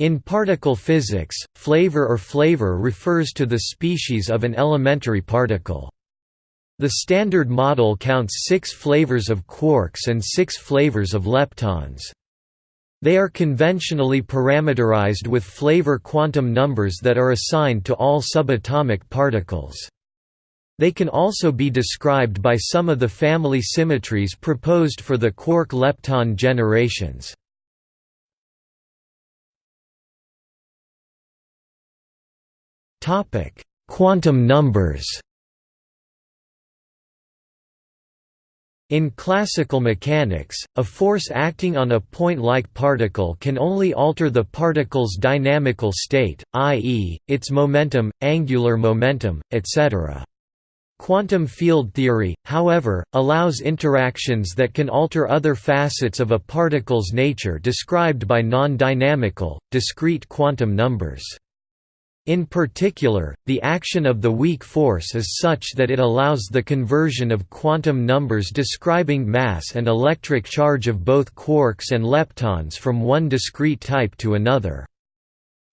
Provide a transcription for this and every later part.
In particle physics, flavor or flavor refers to the species of an elementary particle. The Standard Model counts six flavors of quarks and six flavors of leptons. They are conventionally parameterized with flavor quantum numbers that are assigned to all subatomic particles. They can also be described by some of the family symmetries proposed for the quark-lepton generations. Quantum numbers In classical mechanics, a force acting on a point-like particle can only alter the particle's dynamical state, i.e., its momentum, angular momentum, etc. Quantum field theory, however, allows interactions that can alter other facets of a particle's nature described by non-dynamical, discrete quantum numbers. In particular, the action of the weak force is such that it allows the conversion of quantum numbers describing mass and electric charge of both quarks and leptons from one discrete type to another.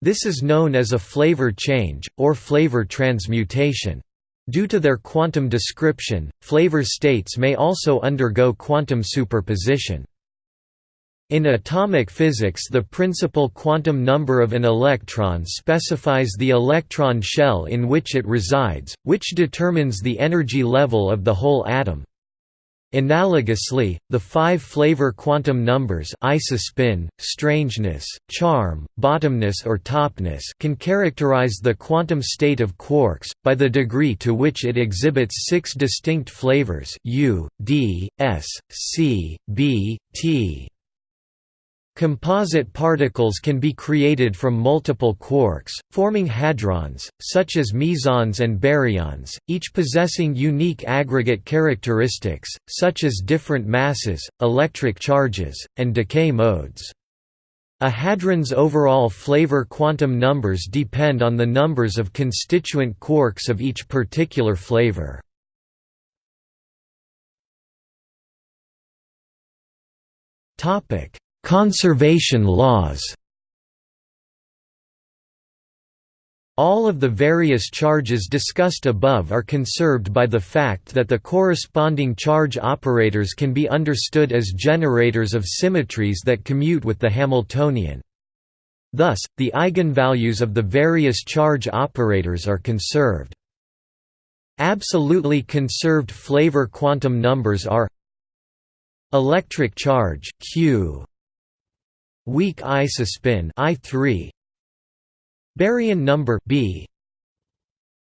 This is known as a flavor change, or flavor transmutation. Due to their quantum description, flavor states may also undergo quantum superposition. In atomic physics the principal quantum number of an electron specifies the electron shell in which it resides, which determines the energy level of the whole atom. Analogously, the five flavor quantum numbers isospin, strangeness, charm, bottomness or topness can characterize the quantum state of quarks, by the degree to which it exhibits six distinct flavors U, D, S, C, B, T. Composite particles can be created from multiple quarks, forming hadrons, such as mesons and baryons, each possessing unique aggregate characteristics, such as different masses, electric charges, and decay modes. A hadron's overall flavor quantum numbers depend on the numbers of constituent quarks of each particular flavor. Topic Conservation laws All of the various charges discussed above are conserved by the fact that the corresponding charge operators can be understood as generators of symmetries that commute with the Hamiltonian. Thus, the eigenvalues of the various charge operators are conserved. Absolutely conserved flavor quantum numbers are electric charge Q Weak isospin I3 Baryon number B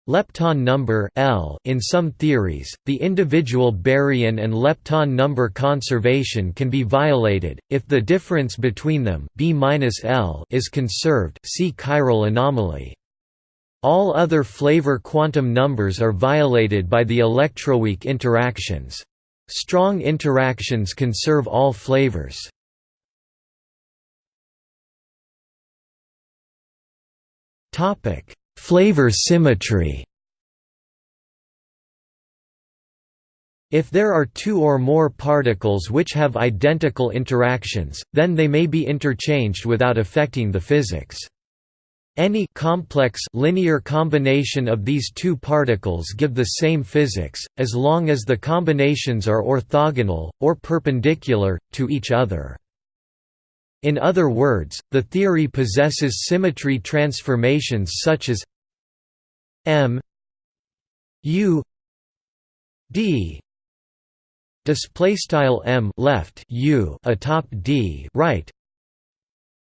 Lepton number L in some theories, the individual baryon and lepton number conservation can be violated, if the difference between them B -L is conserved see chiral anomaly. All other flavor quantum numbers are violated by the electroweak interactions. Strong interactions conserve all flavors. Topic: Flavor symmetry. If there are two or more particles which have identical interactions, then they may be interchanged without affecting the physics. Any complex linear combination of these two particles give the same physics, as long as the combinations are orthogonal, or perpendicular, to each other. In other words, the theory possesses symmetry transformations such as m u d display style m left u atop d right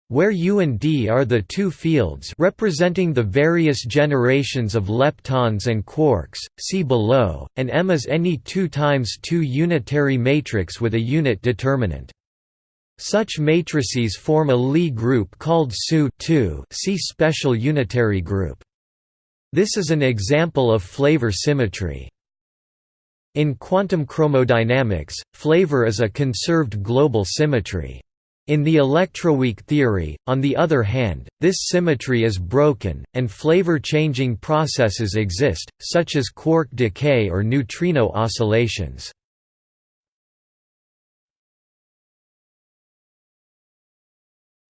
where U and D are the two fields representing the various generations of leptons and quarks, see below, and M is any 2 times 2 unitary matrix with a unit determinant. Such matrices form a Lie group called SU see special unitary group. This is an example of flavor symmetry. In quantum chromodynamics, flavor is a conserved global symmetry. In the electroweak theory, on the other hand, this symmetry is broken, and flavor-changing processes exist, such as quark decay or neutrino oscillations.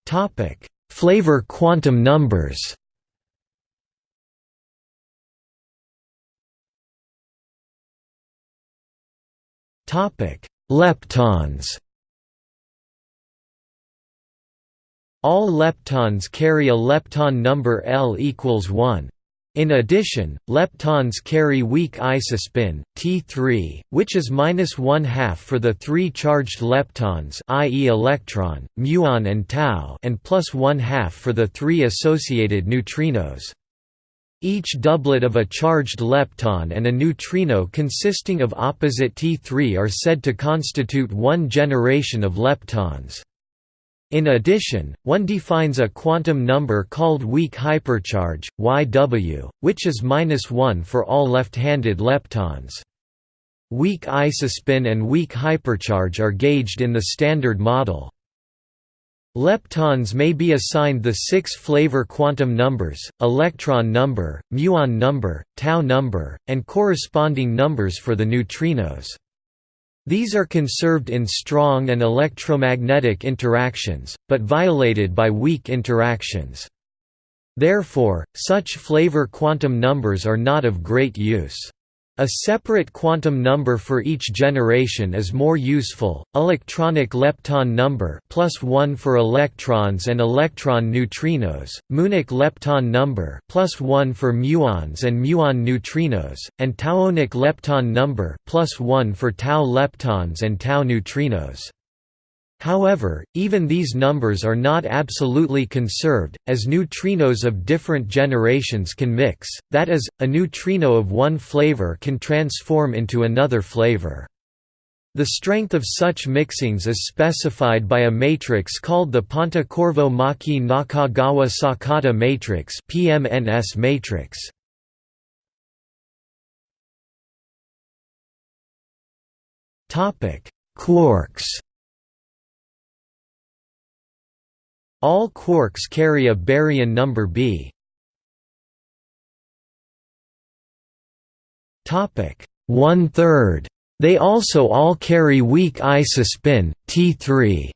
Topic: Flavor quantum numbers. Topic: Leptons. All leptons carry a lepton number L equals 1. In addition, leptons carry weak isospin T3, which is minus one half for the three charged leptons, i.e., electron, muon, and tau, and plus one half for the three associated neutrinos. Each doublet of a charged lepton and a neutrino consisting of opposite T3 are said to constitute one generation of leptons. In addition, one defines a quantum number called weak hypercharge, YW, which is minus 1 for all left-handed leptons. Weak isospin and weak hypercharge are gauged in the Standard Model. Leptons may be assigned the six flavor quantum numbers, electron number, muon number, tau number, and corresponding numbers for the neutrinos. These are conserved in strong and electromagnetic interactions, but violated by weak interactions. Therefore, such flavor quantum numbers are not of great use. A separate quantum number for each generation is more useful. Electronic lepton number plus 1 for electrons and electron neutrinos, muonic lepton number plus 1 for muons and muon neutrinos, and tauonic lepton number plus 1 for tau leptons and tau neutrinos. However, even these numbers are not absolutely conserved, as neutrinos of different generations can mix, that is, a neutrino of one flavor can transform into another flavor. The strength of such mixings is specified by a matrix called the Pontecorvo-Maki Nakagawa-Sakata matrix PMNS matrix. Quarks All quarks carry a baryon number b. Topic one third. They also all carry weak isospin T3.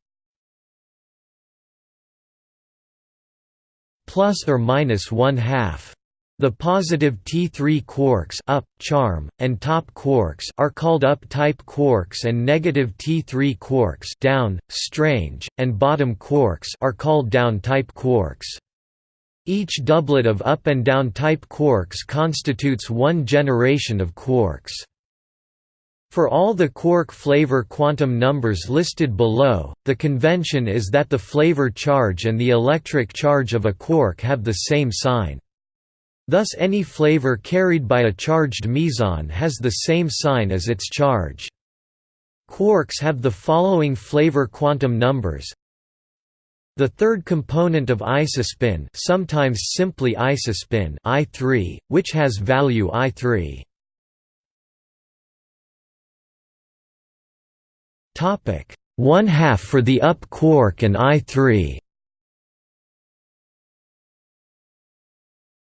Plus or minus one half. The positive T3 quarks up, charm, and top quarks are called up-type quarks and negative T3 quarks down, strange, and bottom quarks are called down-type quarks. Each doublet of up and down type quarks constitutes one generation of quarks. For all the quark flavor quantum numbers listed below, the convention is that the flavor charge and the electric charge of a quark have the same sign. Thus any flavor carried by a charged meson has the same sign as its charge. Quarks have the following flavor quantum numbers. The third component of isospin, sometimes simply isospin, I3, which has value I3. Topic: 1 half for the up quark and I3.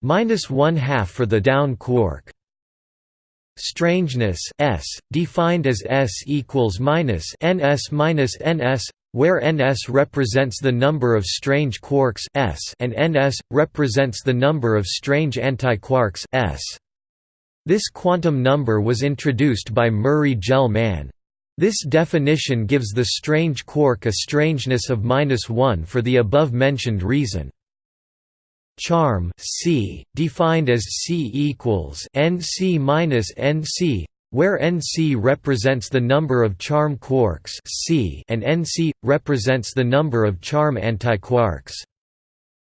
Minus one half for the down quark. Strangeness S, defined as S equals minus ns minus ns, where ns represents the number of strange quarks S and ns represents the number of strange antiquarks S. This quantum number was introduced by Murray Gell-Mann. This definition gives the strange quark a strangeness of minus 1 for the above-mentioned reason. Charm C, defined as C equals NC minus NC, where NC represents the number of charm quarks C and NC represents the number of charm antiquarks.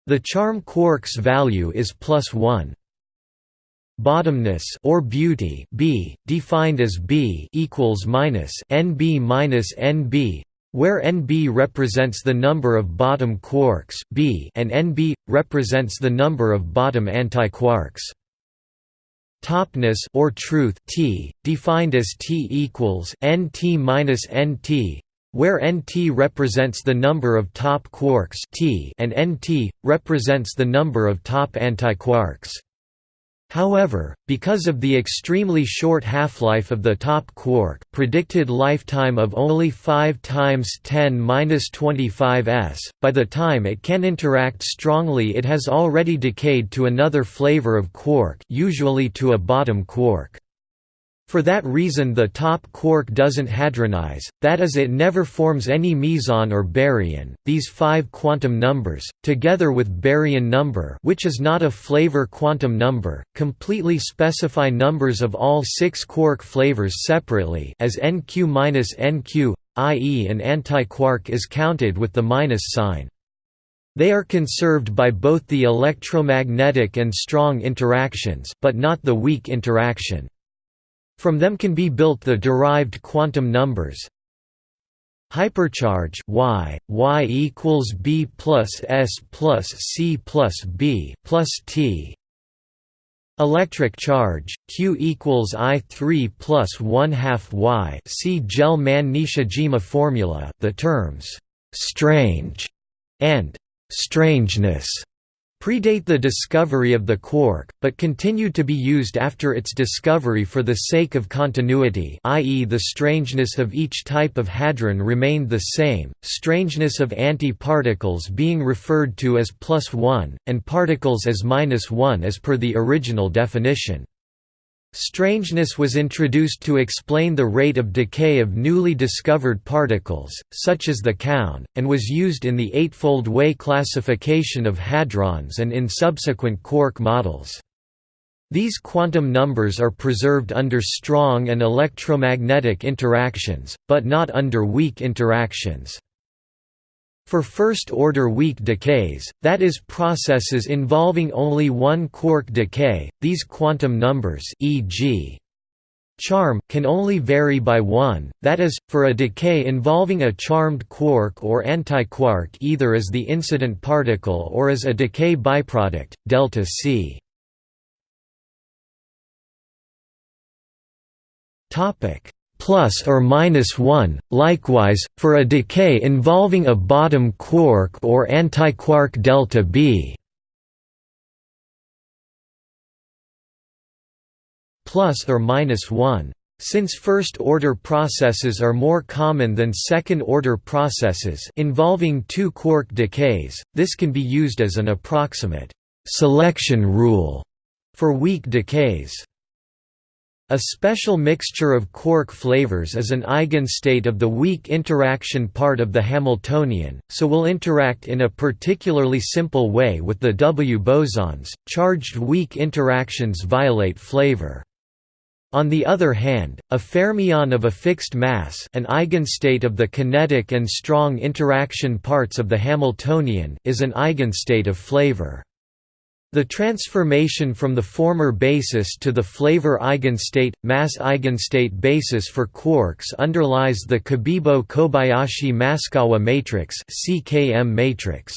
The charm quark's value is plus 1. Bottomness or beauty B, defined as B equals minus NB minus NB, where Nb represents the number of bottom quarks B and Nb represents the number of bottom antiquarks. Topness or truth T, defined as T equals Nt minus Nt, where Nt represents the number of top quarks T and Nt represents the number of top antiquarks. However, because of the extremely short half-life of the top quark predicted lifetime of only 5 times 10-25 s, by the time it can interact strongly it has already decayed to another flavor of quark usually to a bottom quark. For that reason the top quark doesn't hadronize, that is it never forms any meson or baryon. These five quantum numbers, together with baryon number which is not a flavor quantum number, completely specify numbers of all six quark flavors separately as NQ-NQ, i.e. an antiquark is counted with the minus sign. They are conserved by both the electromagnetic and strong interactions but not the weak interaction. From them can be built the derived quantum numbers. Hypercharge y y equals b plus s plus c plus b plus t. Electric charge q equals i 3 plus 1 half y. See Gell-Mann-Nishijima formula the terms strange and strangeness predate the discovery of the quark, but continued to be used after its discovery for the sake of continuity i.e. the strangeness of each type of hadron remained the same, strangeness of antiparticles being referred to as plus 1, and particles as minus 1 as per the original definition. Strangeness was introduced to explain the rate of decay of newly discovered particles, such as the kaon, and was used in the Eightfold Way classification of hadrons and in subsequent quark models. These quantum numbers are preserved under strong and electromagnetic interactions, but not under weak interactions. For first-order weak decays, that is processes involving only one quark decay, these quantum numbers e.g. charm can only vary by 1, that is, for a decay involving a charmed quark or antiquark either as the incident particle or as a decay byproduct, delta c. Topic plus or minus 1, likewise, for a decay involving a bottom quark or antiquark delta B. plus or minus 1. Since first-order processes are more common than second-order processes involving two quark decays, this can be used as an approximate «selection rule» for weak decays. A special mixture of quark flavors is an eigenstate of the weak interaction part of the Hamiltonian, so will interact in a particularly simple way with the W bosons. Charged weak interactions violate flavor. On the other hand, a fermion of a fixed mass an eigenstate of the kinetic and strong interaction parts of the Hamiltonian is an eigenstate of flavor. The transformation from the former basis to the flavor eigenstate, mass eigenstate basis for quarks underlies the CKM matrix.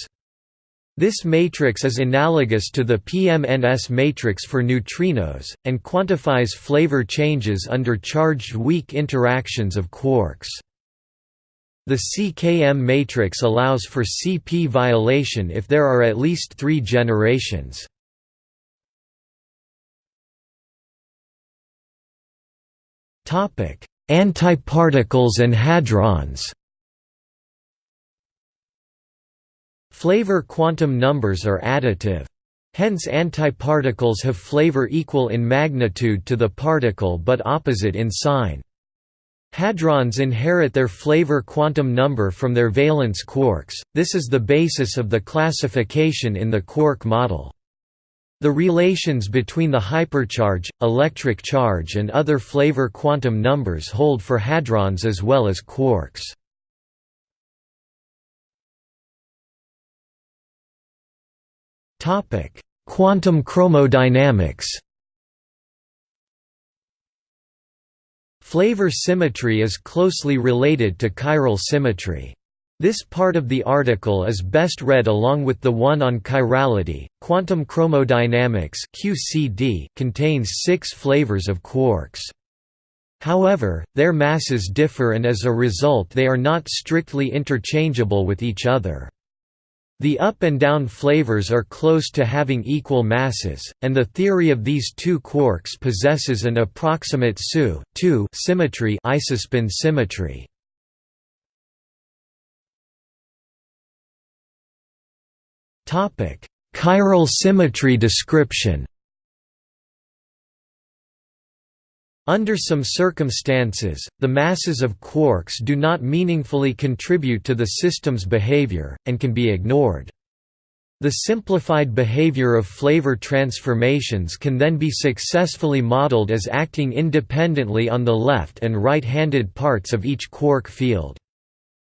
This matrix is analogous to the PMNS matrix for neutrinos, and quantifies flavor changes under charged weak interactions of quarks. The CKM matrix allows for CP violation if there are at least three generations. Antiparticles and hadrons Flavor quantum numbers are additive. Hence antiparticles have flavor equal in magnitude to the particle but opposite in sign. Hadrons inherit their flavor quantum number from their valence quarks, this is the basis of the classification in the quark model. The relations between the hypercharge, electric charge and other flavor quantum numbers hold for hadrons as well as quarks. Quantum chromodynamics Flavor symmetry is closely related to chiral symmetry. This part of the article is best read along with the one on chirality. Quantum chromodynamics (QCD) contains six flavors of quarks. However, their masses differ and as a result they are not strictly interchangeable with each other. The up and down flavors are close to having equal masses, and the theory of these two quarks possesses an approximate SU symmetry isospin symmetry. Chiral symmetry description Under some circumstances, the masses of quarks do not meaningfully contribute to the system's behavior, and can be ignored. The simplified behavior of flavor transformations can then be successfully modeled as acting independently on the left and right-handed parts of each quark field.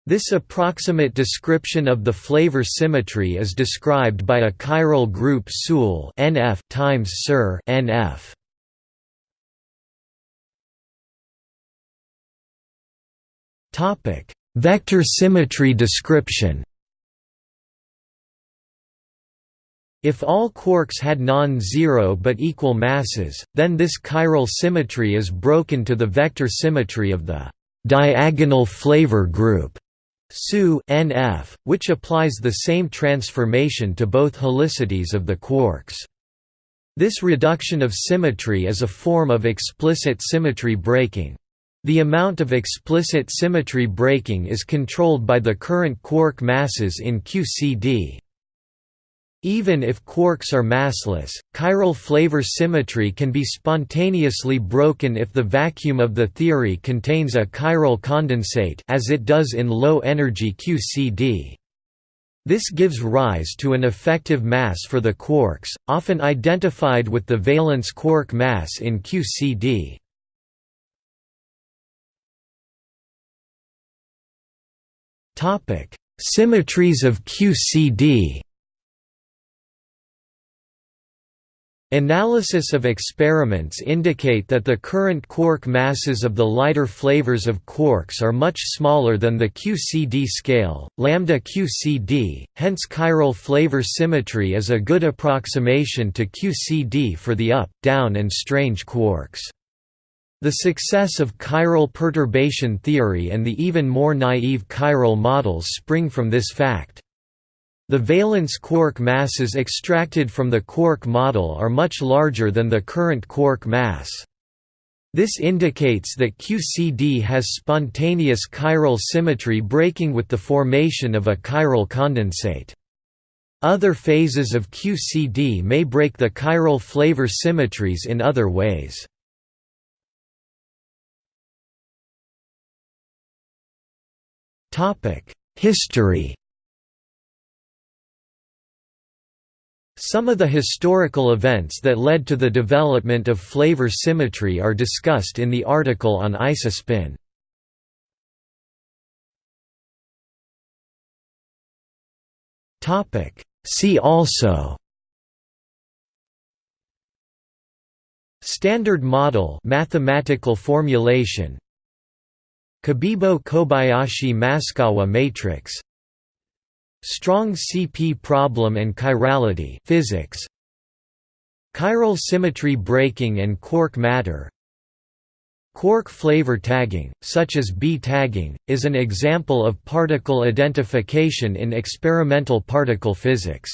This approximate description of the flavor symmetry is described by a chiral group NF times SIR NF. Vector symmetry description. If all quarks had non-zero but equal masses, then this chiral symmetry is broken to the vector symmetry of the diagonal flavor group SU NF, which applies the same transformation to both helicities of the quarks. This reduction of symmetry is a form of explicit symmetry breaking. The amount of explicit symmetry breaking is controlled by the current quark masses in QCD. Even if quarks are massless, chiral flavor symmetry can be spontaneously broken if the vacuum of the theory contains a chiral condensate as it does in low-energy QCD. This gives rise to an effective mass for the quarks, often identified with the valence quark mass in QCD. Symmetries of QCD. Analysis of experiments indicate that the current quark masses of the lighter flavors of quarks are much smaller than the QCD scale, lambda QCD, hence chiral flavor symmetry is a good approximation to QCD for the up, down and strange quarks. The success of chiral perturbation theory and the even more naive chiral models spring from this fact. The valence quark masses extracted from the quark model are much larger than the current quark mass. This indicates that QCD has spontaneous chiral symmetry breaking with the formation of a chiral condensate. Other phases of QCD may break the chiral flavor symmetries in other ways. History. Some of the historical events that led to the development of flavor symmetry are discussed in the article on isospin. Topic: See also. Standard model mathematical formulation Cabibbo–Kobayashi–Maskawa matrix. Strong CP problem and chirality physics. Chiral symmetry breaking and quark matter. Quark flavor tagging, such as B tagging, is an example of particle identification in experimental particle physics.